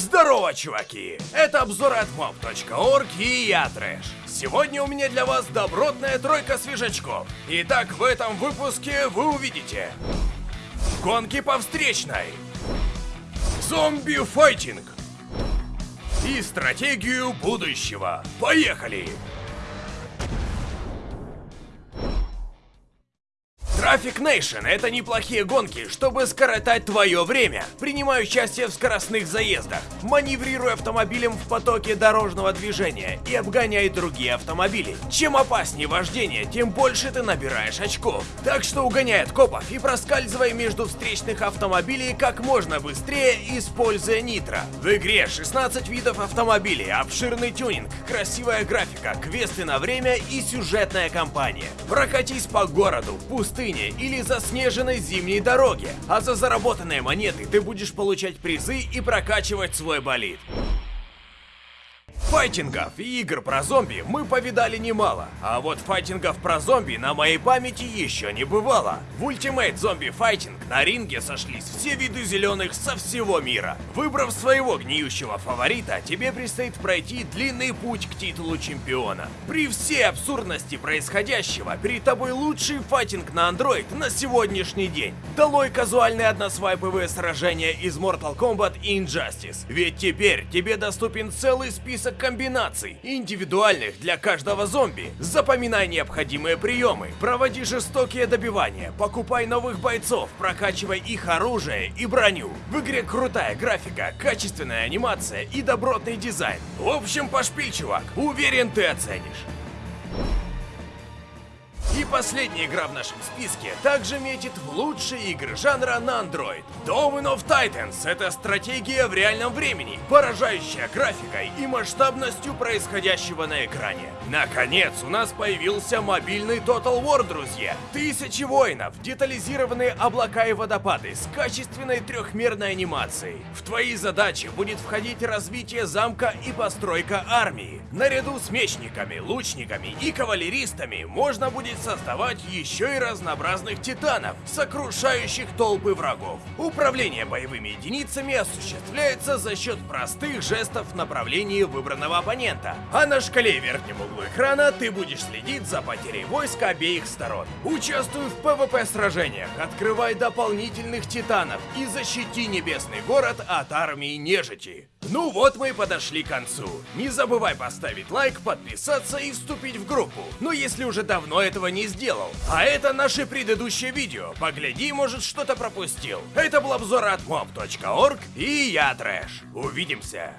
Здорово, чуваки! Это обзор от mob.org и я Трэш. Сегодня у меня для вас добротная тройка свежачков. Итак, в этом выпуске вы увидите Гонки по встречной Зомби-файтинг И стратегию будущего. Поехали! Traffic Nation — это неплохие гонки, чтобы скоротать твое время. Принимай участие в скоростных заездах, маневрируй автомобилем в потоке дорожного движения и обгоняй другие автомобили. Чем опаснее вождение, тем больше ты набираешь очков. Так что угоняй от копов и проскальзывай между встречных автомобилей как можно быстрее, используя нитро. В игре 16 видов автомобилей, обширный тюнинг, красивая графика, квесты на время и сюжетная кампания. Прокатись по городу, пустыне, или заснеженной зимней дороге, а за заработанные монеты ты будешь получать призы и прокачивать свой болид. Файтингов и игр про зомби мы повидали немало, а вот файтингов про зомби на моей памяти еще не бывало. В Ultimate Zombie Fighting на ринге сошлись все виды зеленых со всего мира. Выбрав своего гниющего фаворита, тебе предстоит пройти длинный путь к титулу чемпиона. При всей абсурдности происходящего, перед тобой лучший файтинг на Android на сегодняшний день. Долой казуальные односвайповые сражения из Mortal Kombat и Injustice. Ведь теперь тебе доступен целый список комбинаций, индивидуальных для каждого зомби. Запоминай необходимые приемы, проводи жестокие добивания, покупай новых бойцов, прокачивай их оружие и броню. В игре крутая графика, качественная анимация и добротный дизайн. В общем, пошпиль, чувак, уверен ты оценишь. И последняя игра в нашем списке также метит в лучшие игры жанра на Android. Dawn of Titans — это стратегия в реальном времени, поражающая графикой и масштабностью происходящего на экране. Наконец, у нас появился мобильный Total War, друзья. Тысячи воинов, детализированные облака и водопады с качественной трехмерной анимацией. В твои задачи будет входить развитие замка и постройка армии. Наряду с мечниками, лучниками и кавалеристами можно будет создавать еще и разнообразных титанов, сокрушающих толпы врагов. Управление боевыми единицами осуществляется за счет простых жестов в направлении выбранного оппонента, а на шкале верхнем углу экрана ты будешь следить за потерей войск обеих сторон. Участвуй в PvP сражениях, открывай дополнительных титанов и защити небесный город от армии нежити. Ну вот мы и подошли к концу. Не забывай поставить лайк, подписаться и вступить в группу. Но если уже давно этого не сделал. А это наше предыдущее видео. Погляди, может что-то пропустил. Это был обзор от mob.org и я Трэш. Увидимся.